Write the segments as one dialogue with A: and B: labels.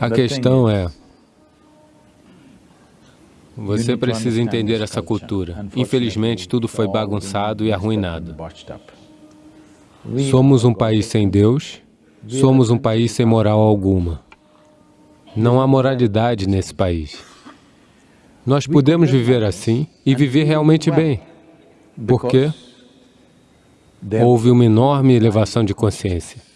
A: A questão é, você precisa entender essa cultura. Infelizmente, tudo foi bagunçado e arruinado. Somos um país sem Deus, somos um país sem moral alguma. Não há moralidade nesse país. Nós podemos viver assim e viver realmente bem. Por quê? Houve uma enorme elevação de consciência.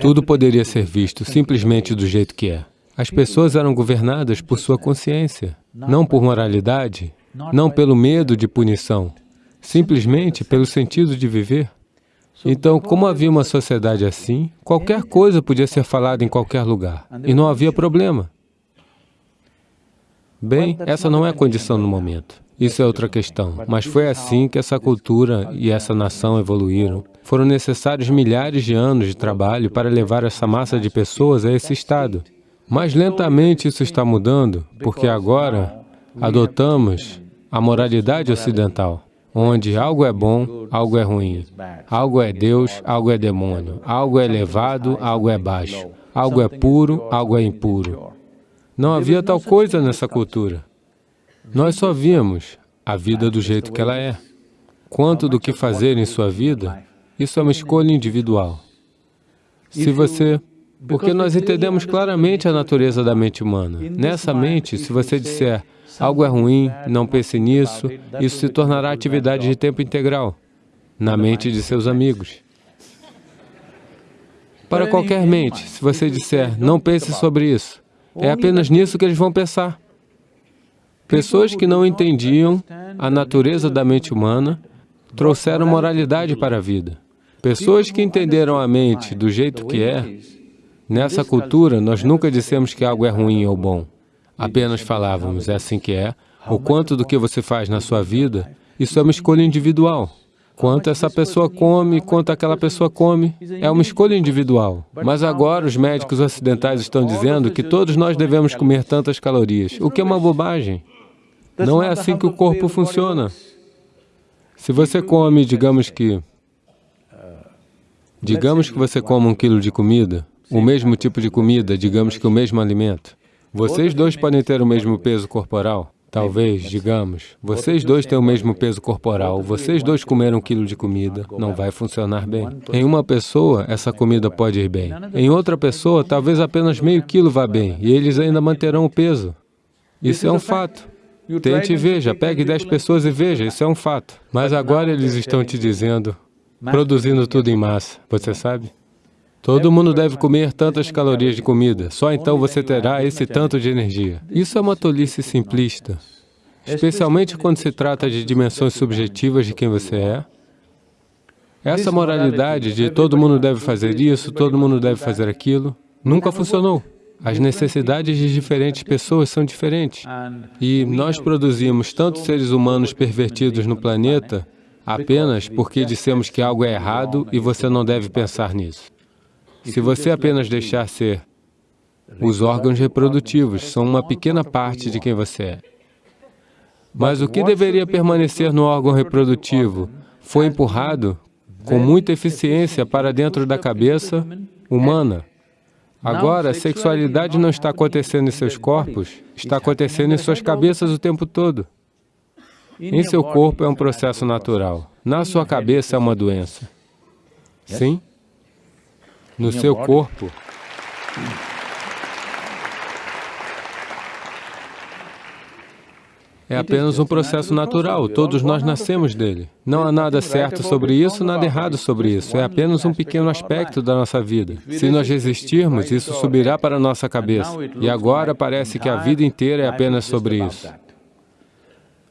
A: Tudo poderia ser visto simplesmente do jeito que é. As pessoas eram governadas por sua consciência, não por moralidade, não pelo medo de punição, simplesmente pelo sentido de viver. Então, como havia uma sociedade assim, qualquer coisa podia ser falada em qualquer lugar, e não havia problema. Bem, essa não é a condição no momento. Isso é outra questão. Mas foi assim que essa cultura e essa nação evoluíram. Foram necessários milhares de anos de trabalho para levar essa massa de pessoas a esse estado. Mas lentamente isso está mudando, porque agora adotamos a moralidade ocidental, onde algo é bom, algo é ruim, algo é Deus, algo é demônio, algo é elevado, algo é baixo, algo é puro, algo é impuro. Não havia tal coisa nessa cultura. Nós só víamos a vida do jeito que ela é. Quanto do que fazer em sua vida, isso é uma escolha individual. Se você porque nós entendemos claramente a natureza da mente humana. Nessa mente, se você disser algo é ruim, não pense nisso, isso se tornará atividade de tempo integral na mente de seus amigos. Para qualquer mente, se você disser, não pense sobre isso, é apenas nisso que eles vão pensar. Pessoas que não entendiam a natureza da mente humana trouxeram moralidade para a vida. Pessoas que entenderam a mente do jeito que é, Nessa cultura, nós nunca dissemos que algo é ruim ou bom. Apenas falávamos, é assim que é. O quanto do que você faz na sua vida, isso é uma escolha individual. Quanto essa pessoa come, quanto aquela pessoa come, é uma escolha individual. Mas agora os médicos ocidentais estão dizendo que todos nós devemos comer tantas calorias, o que é uma bobagem. Não é assim que o corpo funciona. Se você come, digamos que... Digamos que você come um quilo de comida, o mesmo tipo de comida, digamos que o mesmo alimento. Vocês dois podem ter o mesmo peso corporal, talvez, digamos. Vocês dois têm o mesmo peso corporal, vocês dois comeram um quilo de comida, não vai funcionar bem. Em uma pessoa, essa comida pode ir bem. Em outra pessoa, talvez apenas meio quilo vá bem, e eles ainda manterão o peso. Isso é um fato. Tente e veja, pegue 10 pessoas e veja, isso é um fato. Mas agora eles estão te dizendo, produzindo tudo em massa, você sabe? Todo mundo deve comer tantas calorias de comida, só então você terá esse tanto de energia. Isso é uma tolice simplista, especialmente quando se trata de dimensões subjetivas de quem você é. Essa moralidade de todo mundo deve fazer isso, todo mundo deve fazer aquilo, nunca funcionou. As necessidades de diferentes pessoas são diferentes. E nós produzimos tantos seres humanos pervertidos no planeta apenas porque dissemos que algo é errado e você não deve pensar nisso. Se você apenas deixar ser, os órgãos reprodutivos são uma pequena parte de quem você é. Mas o que deveria permanecer no órgão reprodutivo foi empurrado com muita eficiência para dentro da cabeça humana. Agora, a sexualidade não está acontecendo em seus corpos, está acontecendo em suas cabeças o tempo todo. Em seu corpo é um processo natural, na sua cabeça é uma doença. Sim? no seu corpo. É apenas um processo natural, todos nós nascemos dele. Não há nada certo sobre isso, nada errado sobre isso, é apenas um pequeno aspecto da nossa vida. Se nós resistirmos, isso subirá para a nossa cabeça. E agora parece que a vida inteira é apenas sobre isso.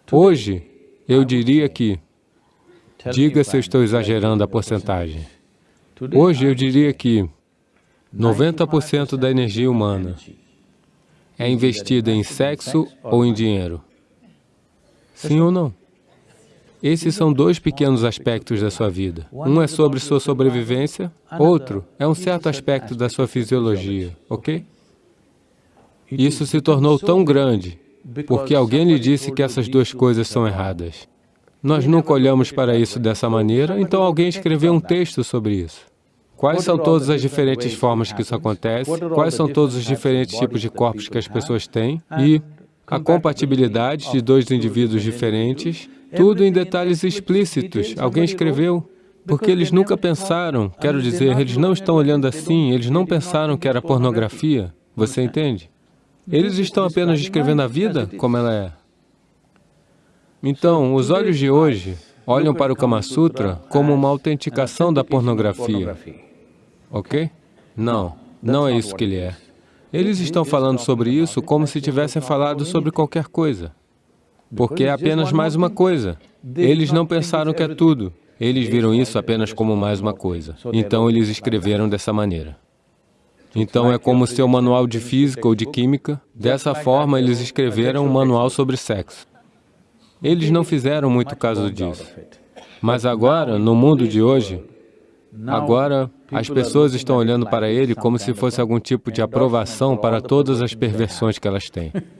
A: Hoje, eu diria que, diga se eu estou exagerando a porcentagem, Hoje eu diria que 90% da energia humana é investida em sexo ou em dinheiro. Sim ou não? Esses são dois pequenos aspectos da sua vida. Um é sobre sua sobrevivência, outro é um certo aspecto da sua fisiologia, ok? Isso se tornou tão grande porque alguém lhe disse que essas duas coisas são erradas. Nós nunca olhamos para isso dessa maneira, então alguém escreveu um texto sobre isso. Quais são todas as diferentes formas que isso acontece? Quais são todos os diferentes tipos de corpos que as pessoas têm? E a compatibilidade de dois indivíduos diferentes, tudo em detalhes explícitos. Alguém escreveu. Porque eles nunca pensaram, quero dizer, eles não estão olhando assim, eles não pensaram que era pornografia. Você entende? Eles estão apenas descrevendo a vida como ela é. Então, os olhos de hoje olham para o Kama Sutra como uma autenticação da pornografia. Ok? Não, não é isso que ele é. Eles estão falando sobre isso como se tivessem falado sobre qualquer coisa. Porque é apenas mais uma coisa. Eles não pensaram que é tudo. Eles viram isso apenas como mais uma coisa. Então, eles escreveram dessa maneira. Então, é como seu manual de física ou de química. Dessa forma, eles escreveram um manual sobre sexo. Eles não fizeram muito caso disso. Mas agora, no mundo de hoje, agora as pessoas estão olhando para ele como se fosse algum tipo de aprovação para todas as perversões que elas têm.